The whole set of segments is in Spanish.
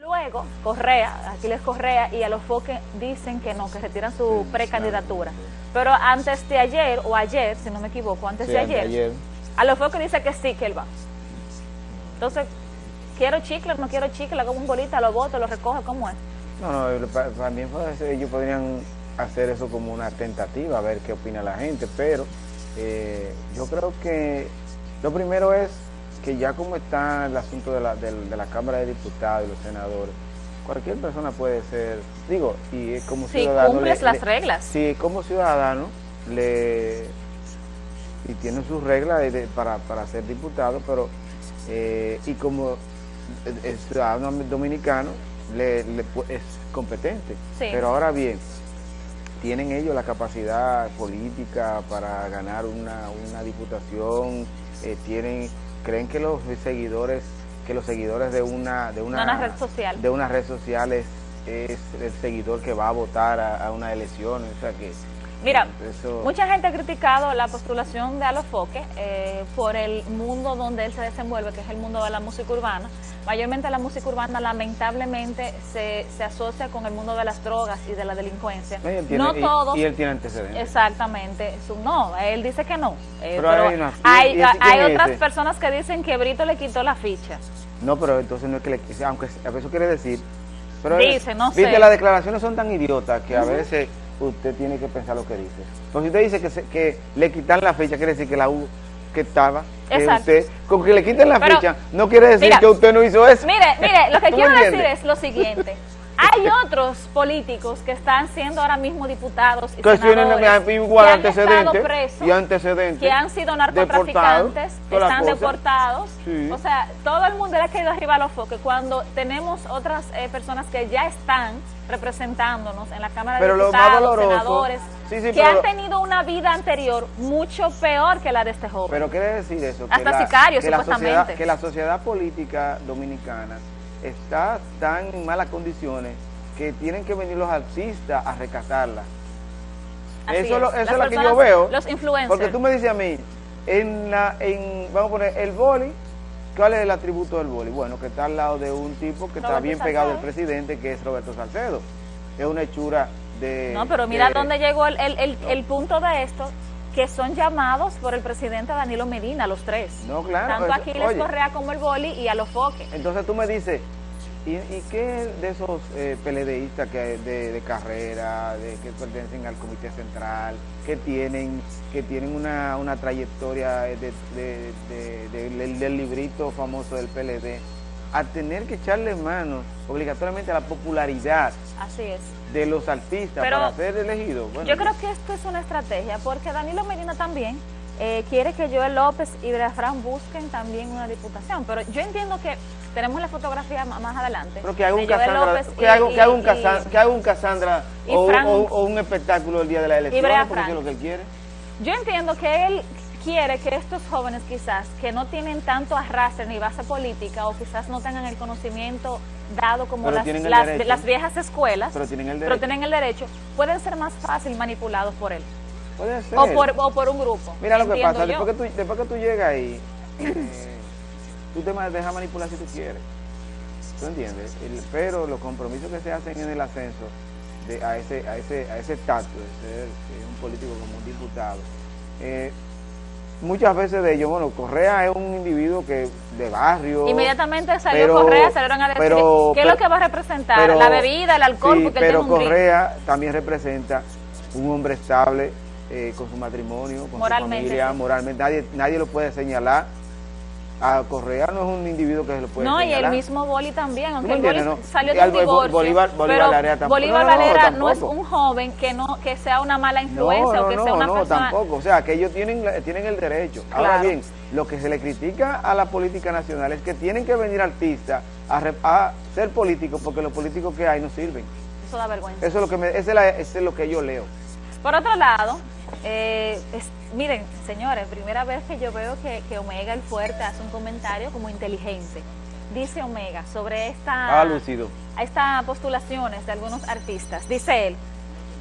Luego, Correa, Aquiles Correa y a los Foques dicen que no, que retiran su precandidatura. Pero antes de ayer, o ayer, si no me equivoco, antes de ayer, a los Foques dice que sí, que él va. Entonces, quiero chicle, no quiero chicle, hago un bolita, lo voto, lo recoge, ¿cómo es? No, no, también ellos podrían hacer eso como una tentativa, a ver qué opina la gente, pero eh, yo creo que lo primero es que ya como está el asunto de la, de, la Cámara de Diputados y los senadores, cualquier persona puede ser, digo, y como ciudadano... Si cumples las reglas. Sí, como ciudadano, le y tiene sus reglas para, para ser diputado, pero eh, y como el ciudadano dominicano le, es competente. Pero ahora bien, ¿tienen ellos la capacidad política para ganar una, una diputación? Eh, ¿Tienen creen que los seguidores que los seguidores de una de una, red social. de una red social es, el seguidor que va a votar a, una elección o sea que Mira, mucha gente ha criticado la postulación de Alofoque eh, por el mundo donde él se desenvuelve, que es el mundo de la música urbana. Mayormente la música urbana lamentablemente se, se asocia con el mundo de las drogas y de la delincuencia. no todos. Y, él tiene antecedentes. Exactamente. no, él dice que no. Eh, pero, hay, hay, otras personas que dicen que Brito le quitó la ficha. No, pero entonces no es que le aunque eso quiere decir. Pero dice, no sé. las declaraciones son tan idiotas que a veces usted tiene que pensar lo que dice. Entonces, usted dice que, que le quitan la fecha, quiere decir que la U que estaba, que usted, con que le quiten la fecha, no quiere decir que usted no hizo eso. Mire, mire, lo que quiero decir es lo siguiente. Hay otros políticos que están siendo ahora mismo diputados y que senadores igual que antecedentes, presos, y antecedentes, que han sido narcotraficantes, están deportados. O sea, todo el mundo le ha caído arriba a los foques cuando tenemos otras eh, personas que ya están representándonos en la Cámara de Diputados, senadores, que han tenido una vida anterior mucho peor que la de este joven. Pero quiere decir eso, que Hasta sicarios, supuestamente. que la sociedad política dominicana está tan en malas condiciones que tienen que venir los artistas a rescatarla. eso es, lo que yo veo. Los influencers. Porque tú me dices a mí, en la, en, vamos a poner, el boli, ¿cuál es el atributo del boli? Bueno, que está al lado de un tipo que está bien pegado al presidente, que es Roberto Salcedo. Es una hechura de... No, pero mira dónde llegó el, el, el punto de esto, que son llamados por el presidente Danilo Medina, los tres. No, claro. Tanto Aquiles Correa como el Boli y a los foques. Entonces tú me dices, ¿y, qué de esos eh, PLDistas que, de, de carrera, de, que pertenecen al Comité Central, que tienen que tienen una, una trayectoria de, del librito famoso del PLD? A tener que echarle mano obligatoriamente a la popularidad Así es. de los artistas para ser elegidos. yo creo que esto es una estrategia, porque Danilo Medina también eh, quiere que Joel López y Brafran busquen también una diputación, pero yo entiendo que tenemos la fotografía más adelante. Pero que haga un Casandra, que haga, un, que un Casandra o, un espectáculo el día de la elección, porque es lo que él quiere. Yo entiendo que él quiere que estos jóvenes quizás que no tienen tanto arrastre ni base política o quizás no tengan el conocimiento dado como las, las, viejas escuelas, pero tienen, el pero tienen el derecho, pueden ser más fácil manipulados por él. Puede ser. O por, o por un grupo. Mira lo que pasa, después que, tú, después que tú llegas ahí, eh, tú te dejas manipular si tú quieres. ¿Tú entiendes? pero los compromisos que se hacen en el ascenso de, a ese a ese a ese estatus de ser eh, un político como un diputado, eh, muchas veces de ellos, bueno, Correa es un individuo que de barrio. Inmediatamente salió Correa, salieron a decir qué es lo que va a representar, la bebida, el alcohol, sí, pero Correa también representa un hombre estable eh, con su matrimonio, con su familia, moralmente, nadie, nadie lo puede señalar a Correa no es un individuo que se lo puede No, y el mismo Boli también, aunque el Boli salió de un divorcio, Bolívar, Bolívar Valera tampoco. Bolívar Valera no, es un joven que no que sea una mala influencia o que sea una no, persona... Tampoco, o sea, que ellos tienen, tienen el derecho. Ahora bien, lo que se le critica a la política nacional es que tienen que venir artistas a, a ser políticos porque los políticos que hay no sirven. Eso da vergüenza. Eso es lo que, me, eso es lo que yo leo. Por otro lado, eh, miren, señores, primera vez que yo veo que, Omega el Fuerte hace un comentario como inteligente. Dice Omega sobre esta, ah, estas postulaciones de algunos artistas. Dice él,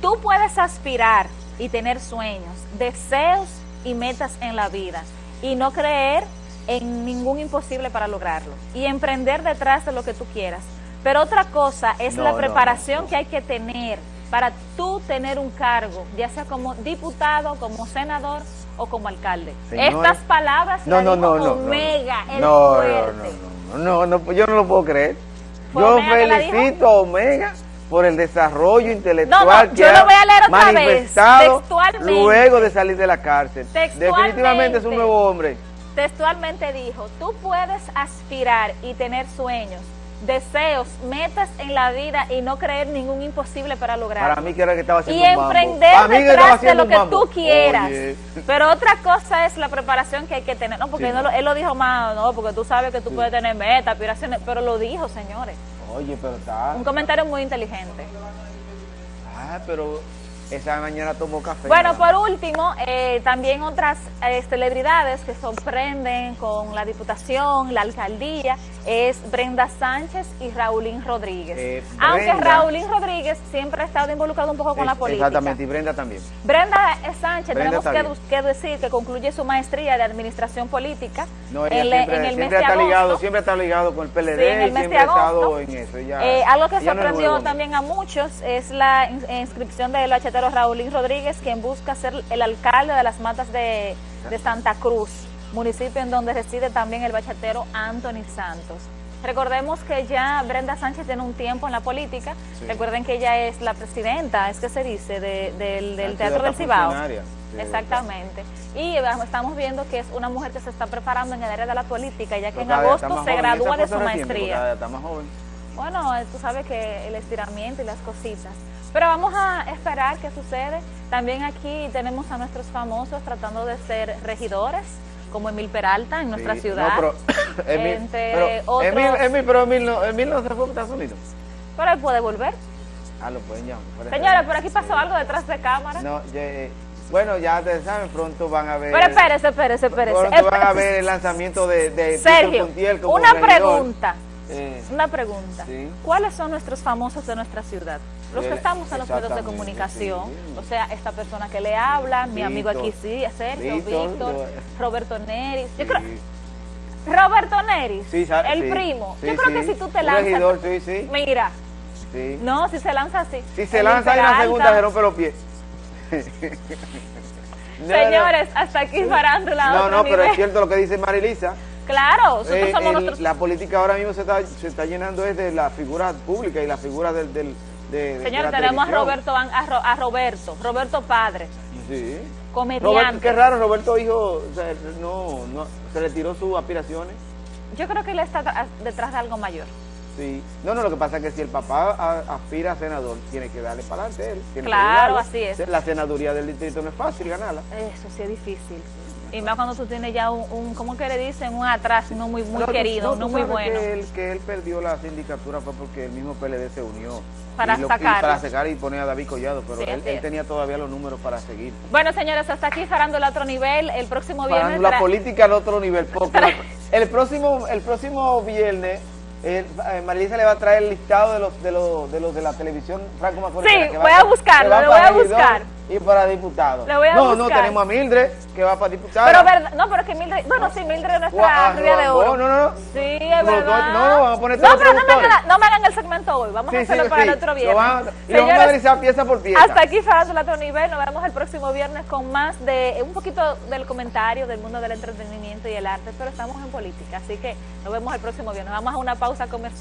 tú puedes aspirar y tener sueños, deseos y metas en la vida y no creer en ningún imposible para lograrlo y emprender detrás de lo que tú quieras Pero otra cosa es la preparación que hay que tener para tú tener un cargo, ya sea como diputado, como senador o como alcalde. Estas palabras no, no, no, no, Omega, el fuerte. No, no, no, yo no lo puedo creer. Yo felicito a Omega por el desarrollo intelectual que ha manifestado luego de salir de la cárcel. Definitivamente es un nuevo hombre. Textualmente dijo, tú puedes aspirar y tener sueños, deseos, metas en la vida y no creer ningún imposible para lograrlo. Para mí que era que estaba haciendo Y emprender detrás de lo que tú quieras. Pero otra cosa es la preparación que hay que tener. No, porque él lo dijo más, no, porque tú sabes que tú puedes tener metas, aspiraciones, pero lo dijo, señores. Oye, pero está... Un comentario muy inteligente. Ah, pero esa mañana tomó café. Bueno, por último, eh, también otras eh, celebridades que sorprenden con la diputación, la alcaldía, es Brenda Sánchez y Raulín Rodríguez. Eh, Aunque Raulín Rodríguez siempre ha estado involucrado un poco con la política. Exactamente, y Brenda también. Brenda Sánchez, tenemos que, decir que concluye su maestría de administración política no, en, siempre, el mes de está Ligado, siempre está ligado con el PLD, sí, en el mes siempre ha estado en eso. algo que sorprendió también a muchos es la inscripción del HT Raúlín Rodríguez, quien busca ser el alcalde de las matas de, Santa Cruz, municipio en donde reside también el bachatero Anthony Santos. Recordemos que ya Brenda Sánchez tiene un tiempo en la política. Recuerden que ella es la presidenta, es que se dice, del, Teatro del Cibao. Exactamente. Y estamos viendo que es una mujer que se está preparando en el área de la política, ya que en agosto se gradúa de su maestría. Bueno, tú sabes que el estiramiento y las cositas. Pero vamos a esperar qué sucede. También aquí tenemos a nuestros famosos tratando de ser regidores, como Emil Peralta en nuestra ciudad. No, pero, Emil, pero, Emil, pero Emil no, Emil no se fue a Estados Unidos. Pero él puede volver. Ah, lo pueden llamar. Señora, por aquí pasó algo detrás de cámara. No, eh, bueno, ya ustedes saben, pronto van a ver... Pero espérese, espérese, espérese. Pronto van a ver el lanzamiento de, de Sergio, una pregunta. Eh, una pregunta. ¿Cuáles son nuestros famosos de nuestra ciudad? Los que estamos en los medios de comunicación, o sea, esta persona que le habla, mi amigo aquí sí, Sergio, Víctor, Roberto Neris. Yo creo, Roberto Neris, el primo. Yo creo que si tú te lanzas, mira, no, si se lanza así. Si se lanza en la segunda se rompe los pies. Señores, hasta aquí farándula. No, no, pero es cierto lo que dice Marilisa. Claro, nosotros eh, somos nosotros. La política ahora mismo se está, se está llenando es de la figura pública y la figura del, del Señor, tenemos a Roberto, a, Roberto, Roberto padre. Sí. Comediante. qué raro, Roberto hijo, no, no, se retiró sus aspiraciones. Yo creo que él está detrás de algo mayor. Sí. No, no, lo que pasa es que si el papá aspira a senador, tiene que darle para adelante él. claro, así es. La senaduría del distrito no es fácil ganarla. Eso sí es difícil. Y más cuando tú tienes ya un, un ¿cómo que le dicen? Un atrás no muy, muy querido, no, muy bueno. Que él, que él perdió la sindicatura fue porque el mismo PLD se unió. Para sacar. Para sacar y poner a David Collado, pero él, tenía todavía los números para seguir. Bueno, señores, hasta aquí el otro nivel. El próximo viernes... la política al otro nivel. Porque el, próximo, el próximo viernes eh, Marilisa le va a traer el listado de los de los de, los de la televisión Franco Macorís. Sí, voy a buscarlo, lo voy a buscar y para diputado. no, no, tenemos a Mildred, que va para diputado. Pero verdad, no, pero es que Mildred, bueno, sí, Mildred es nuestra rubia de oro. No, no, no. Sí, es verdad. No, no, vamos a poner No, pero no me, hagan, no me hagan el segmento hoy, vamos a hacerlo para el otro viernes. y lo vamos a analizar pieza por pieza. Hasta aquí el otro nivel, nos vemos el próximo viernes con más de, un poquito del comentario del mundo del entretenimiento y el arte, pero estamos en política, así que nos vemos el próximo viernes. Vamos a una pausa comercial.